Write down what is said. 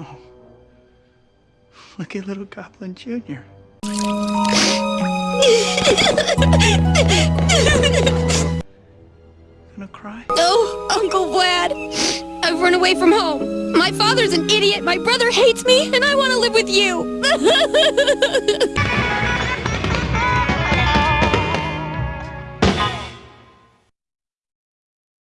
Oh. Look at little Goblin Jr. Gonna cry? No, Uncle Vlad. I've run away from home. My father's an idiot, my brother hates me, and I want to live with you.